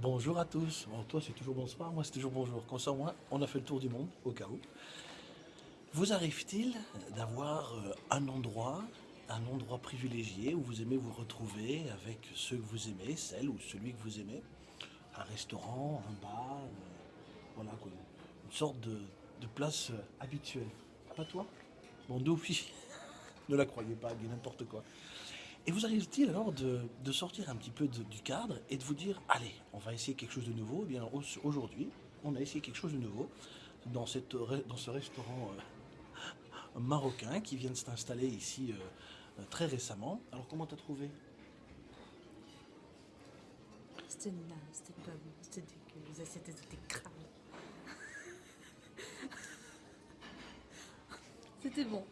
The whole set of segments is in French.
Bonjour à tous. Toi, c'est toujours bonsoir, moi, c'est toujours bonjour. Comme ça, moins, on a fait le tour du monde, au cas où. Vous arrive-t-il d'avoir euh, un endroit, un endroit privilégié où vous aimez vous retrouver avec ceux que vous aimez, celle ou celui que vous aimez? Un restaurant, un bar, euh, voilà quoi. Une sorte de, place euh, habituelle. Pas toi? Bon, nous, ne la croyez pas, dit n'importe quoi. Et vous arrive-t-il alors de, de sortir un petit peu de- du cadre et de vous dire, allez, on va essayer quelque chose de nouveau? Eh bien, au- aujourd'hui, on a essayé quelque chose de nouveau dans, cette, dans ce restaurant euh, marocain qui vient de s'installer ici euh, très récemment. Alors, comment t'as trouvé? C'était naze, c'était pas bon, c'était dégueu, les assiettes étaient crades. C'était bon,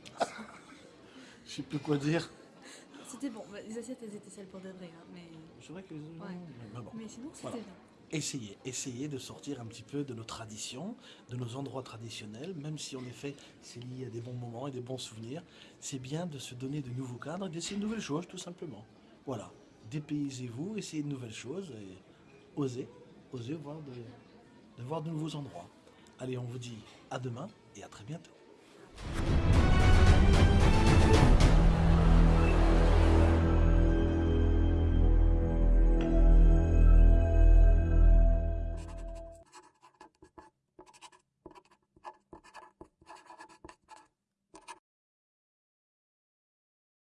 Je sais plus quoi dire. C'était bon. Les assiettes elles étaient celles pour de vrai, hein, mais... C'est vrai que... Ouais. Mais bon. mais sinon c'était Voilà. bien. Essayez, essayez de sortir un petit peu de nos traditions, de nos endroits traditionnels, même si en effet c'est lié à des bons moments et des bons souvenirs. C'est bien de se donner de nouveaux cadres et d'essayer de nouvelles choses, tout simplement. Voilà, dépaysez-vous, essayez de nouvelles choses et osez, osez voir de, de voir de nouveaux endroits. Allez, on vous dit à demain et à très bientôt.